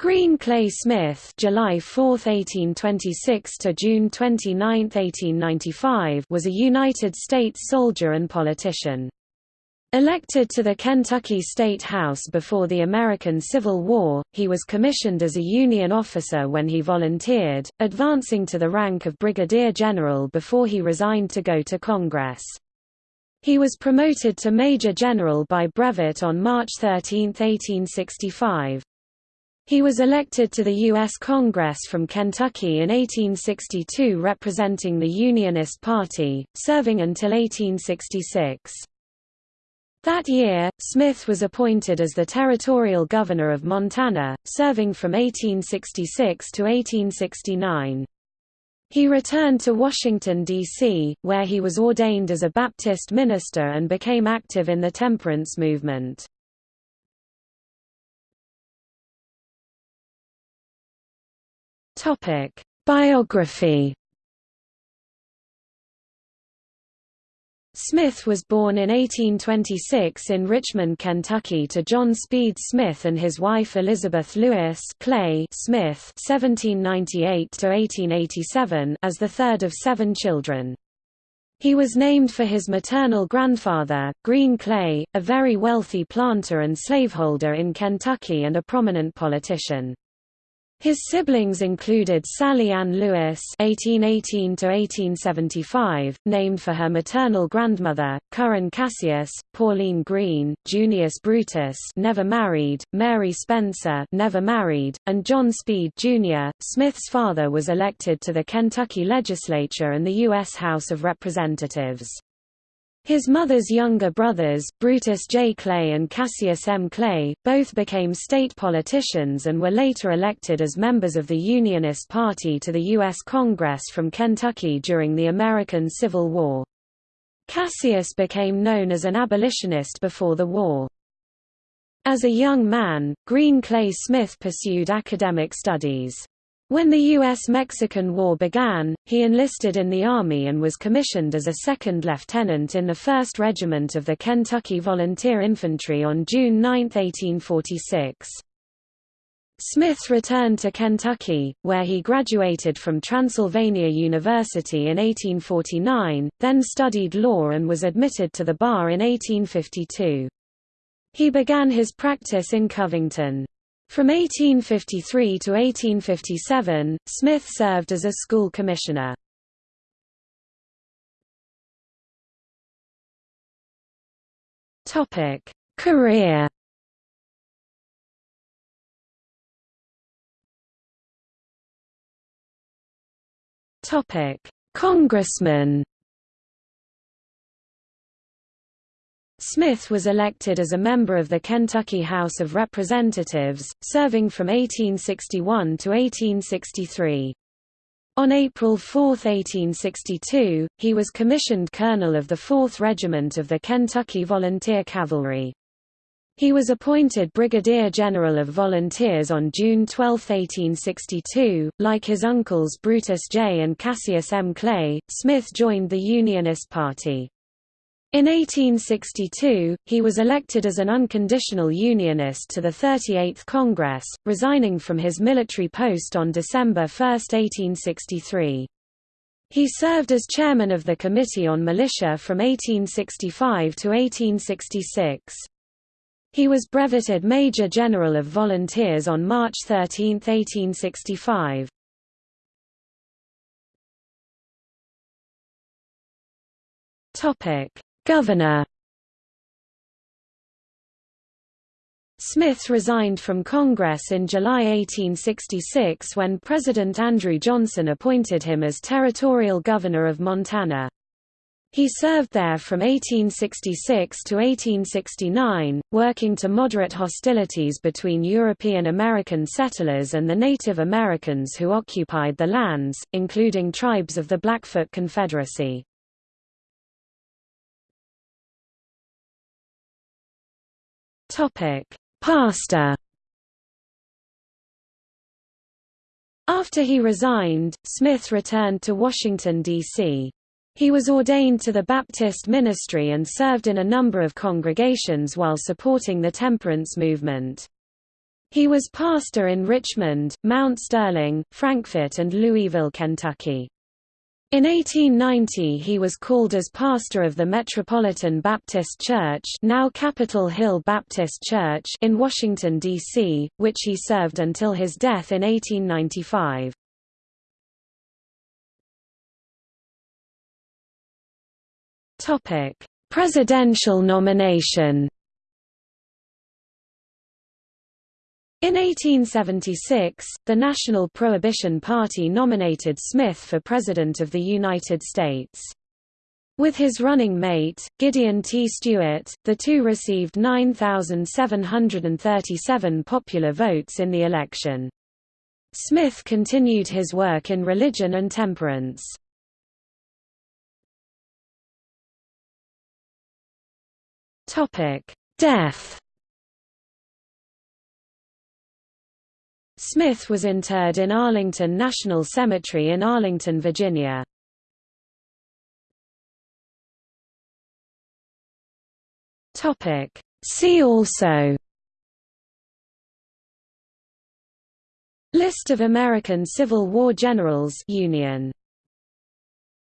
Green Clay Smith July 4, 1826 to June 29, 1895 was a United States soldier and politician. Elected to the Kentucky State House before the American Civil War, he was commissioned as a Union officer when he volunteered, advancing to the rank of brigadier general before he resigned to go to Congress. He was promoted to major general by brevet on March 13, 1865. He was elected to the U.S. Congress from Kentucky in 1862 representing the Unionist Party, serving until 1866. That year, Smith was appointed as the territorial governor of Montana, serving from 1866 to 1869. He returned to Washington, D.C., where he was ordained as a Baptist minister and became active in the temperance movement. Topic: Biography. Smith was born in 1826 in Richmond, Kentucky to John Speed Smith and his wife Elizabeth Lewis Clay Smith (1798–1887) as the third of seven children. He was named for his maternal grandfather, Green Clay, a very wealthy planter and slaveholder in Kentucky and a prominent politician. His siblings included Sally Ann Lewis (1818–1875), named for her maternal grandmother, Curran Cassius; Pauline Green, Junius Brutus, never married; Mary Spencer, never married; and John Speed Jr. Smith's father was elected to the Kentucky legislature and the U.S. House of Representatives. His mother's younger brothers, Brutus J. Clay and Cassius M. Clay, both became state politicians and were later elected as members of the Unionist Party to the U.S. Congress from Kentucky during the American Civil War. Cassius became known as an abolitionist before the war. As a young man, Green Clay Smith pursued academic studies. When the U.S.-Mexican War began, he enlisted in the Army and was commissioned as a second lieutenant in the 1st Regiment of the Kentucky Volunteer Infantry on June 9, 1846. Smith returned to Kentucky, where he graduated from Transylvania University in 1849, then studied law and was admitted to the bar in 1852. He began his practice in Covington. From 1853 to 1857, Smith served as a school commissioner. Topic: Career. Topic: Congressman. Smith was elected as a member of the Kentucky House of Representatives, serving from 1861 to 1863. On April 4, 1862, he was commissioned colonel of the 4th Regiment of the Kentucky Volunteer Cavalry. He was appointed Brigadier General of Volunteers on June 12, 1862. Like his uncles Brutus J. and Cassius M. Clay, Smith joined the Unionist Party. In 1862, he was elected as an unconditional Unionist to the 38th Congress, resigning from his military post on December 1, 1863. He served as chairman of the Committee on Militia from 1865 to 1866. He was breveted Major General of Volunteers on March 13, 1865. Topic Governor Smith resigned from Congress in July 1866 when President Andrew Johnson appointed him as Territorial Governor of Montana. He served there from 1866 to 1869, working to moderate hostilities between European American settlers and the Native Americans who occupied the lands, including tribes of the Blackfoot Confederacy. Topic: Pastor. After he resigned, Smith returned to Washington, D.C. He was ordained to the Baptist ministry and served in a number of congregations while supporting the temperance movement. He was pastor in Richmond, Mount Sterling, Frankfort and Louisville, Kentucky. In 1890 he was called as pastor of the Metropolitan Baptist Church now Capitol Hill Baptist Church in Washington, D.C., which he served until his death in 1895. Presidential nomination In 1876, the National Prohibition Party nominated Smith for President of the United States. With his running mate, Gideon T. Stewart, the two received 9,737 popular votes in the election. Smith continued his work in religion and temperance. Death Smith was interred in Arlington National Cemetery in Arlington, Virginia. See also. List of American Civil War generals. Union